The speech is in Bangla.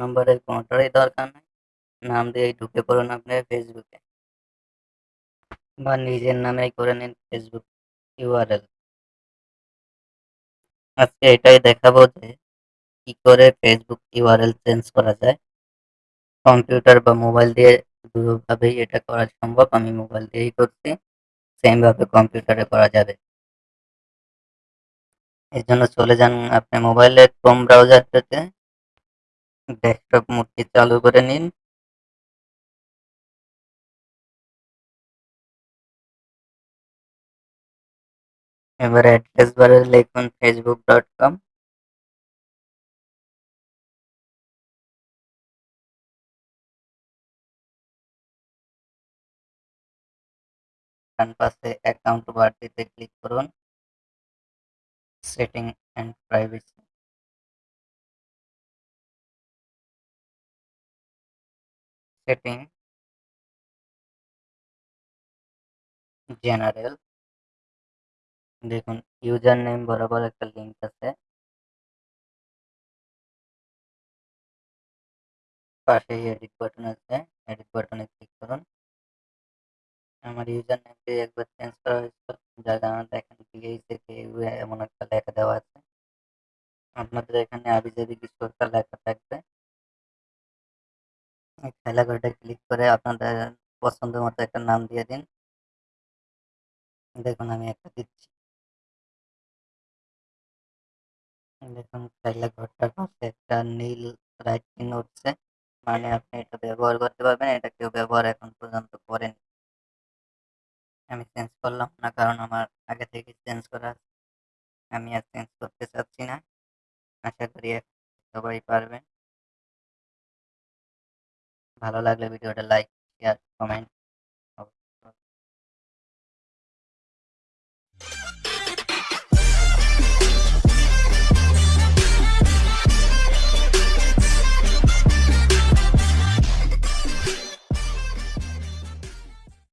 নাম্বারের কোনোটারই দরকার নেই। নাম দিয়েই ঢুকে পড়ুন আপনি ফেসবুকে বা নিজের নামেই করে নিন ফেসবুক ইউআরএল আজকে এটাই দেখাবো যে কি করে ফেসবুক ইউআরএল চেঞ্জ করা যায়। কম্পিউটার বা মোবাইল দিয়ে দুভাবেই এটা করা সম্ভব। আমি মোবাইল দিয়েই করছি। সেমভাবে কম্পিউটারে করা যাবে। এর জন্য চলে যান আপনি মোবাইলে ক্রোম ব্রাউজারটাতে ডেস্কটপ মোডটি চালু করে নিন। এবার অ্যাড্রেস বারে লিখুন ফেসবুক ডট কম ডান পাশে অ্যাকাউন্ট বাড়তিতে ক্লিক করুন। Setting and privacy setting general দেখুন ইউজার নেম বরাবর একটা লিঙ্ক আছে। পাশেই এডিট বাটন আছে। এডিট বাটনে ক্লিক করুন। আমার ইউজার নেমটি একবার চেঞ্জ করা হয়েছিল যার কারণে দেখেন বিএইচে এমন একটা লেখা দেওয়া আছে। আপনাদের এখানে আবি যাবি কিছু একটা লেখা থাকবে। খেলা ঘরটা ক্লিক করে আপনাদের পছন্দ মতো একটা নাম দিয়ে দিন। দেখুন, আমি একটা দিচ্ছি। দেখুন, খেলা ঘরটার পাশে একটা নীল রাইট উঠছে। মানে আপনি এটা ব্যবহার করতে পারবেন, এটা কেউ ব্যবহার এখন পর্যন্ত করেন। আমি চেঞ্জ করলাম না, কারণ আমার আগে থেকে চেঞ্জ করা আমি আর চেঞ্জ করতে চাচ্ছি না। আশা করি সবাই পারবেন। ভালো লাগলে ভিডিওটা লাইক শেয়ার কমেন্ট